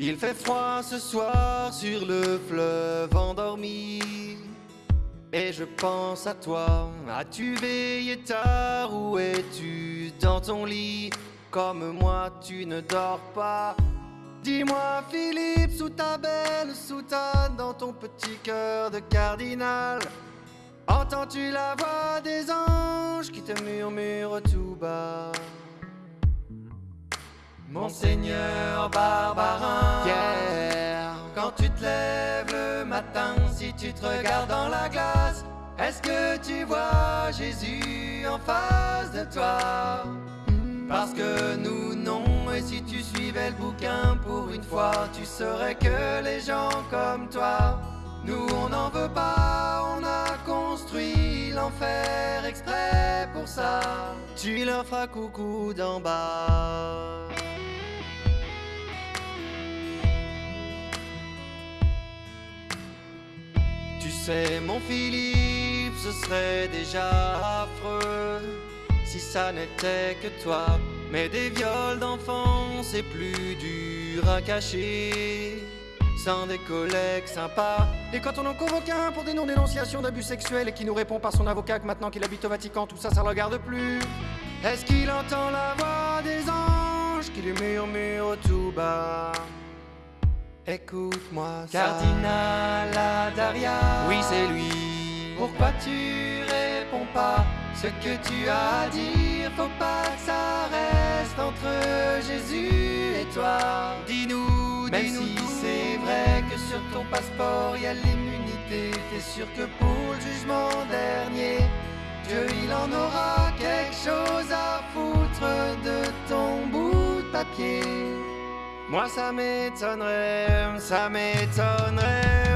Il fait froid ce soir sur le fleuve endormi. Et je pense à toi, as-tu veillé tard ou es-tu dans ton lit? Comme moi tu ne dors pas. Dis-moi Philippe, sous ta belle soutane, dans ton petit cœur de cardinal Entends-tu la voix des anges qui te murmurent tout bas? Monseigneur Barbarin, tu te regardes dans la glace, est-ce que tu vois Jésus en face de toi? Parce que nous non, et si tu suivais le bouquin pour une fois, tu saurais que les gens comme toi, nous on n'en veut pas, on a construit l'enfer exprès pour ça. Tu leur feras coucou d'en bas. Sais, mon Philippe, ce serait déjà affreux si ça n'était que toi. Mais des viols d'enfants, c'est plus dur à cacher. Sans des collègues sympas. Et quand on en convoque un pour des non-dénonciations d'abus sexuels et qui nous répond par son avocat que maintenant qu'il habite au Vatican, tout ça, ça le regarde plus. Est-ce qu'il entend la voix des anges qui lui murmurent tout bas? Écoute-moi, Cardinal Daria. Oui, c'est lui. Pourquoi tu réponds pas? Ce que tu as à dire Faut pas que ça reste entre Jésus et toi. Dis-nous, même si c'est vrai que sur ton passeport il y a l'immunité. T'es sûr que pour le jugement dernier, Dieu il en aura quelque chose à foutre de ton bout de papier. Moi ça m'étonnerait, ça m'étonnerait,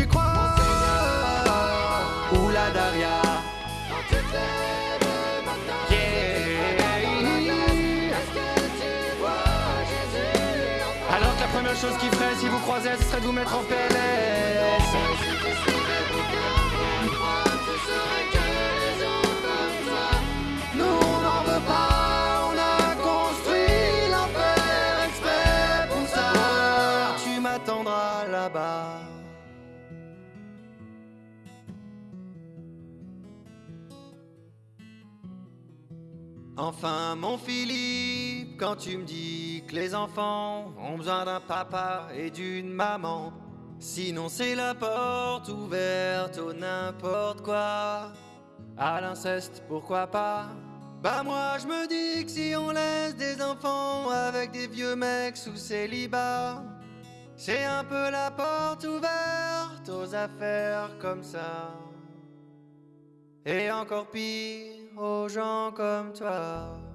tu crois? Daria tu vois Jésus Alors que la première chose qu'il ferait si vous croisez ce serait de vous mettre en PLS Enfin, mon Philippe, quand tu me dis que les enfants ont besoin d'un papa et d'une maman, sinon c'est la porte ouverte au n'importe quoi. À l'inceste, pourquoi pas? Bah moi je me dis que si on laisse des enfants avec des vieux mecs sous célibat, c'est un peu la porte ouverte aux affaires comme ça. Et encore pire aux gens comme toi.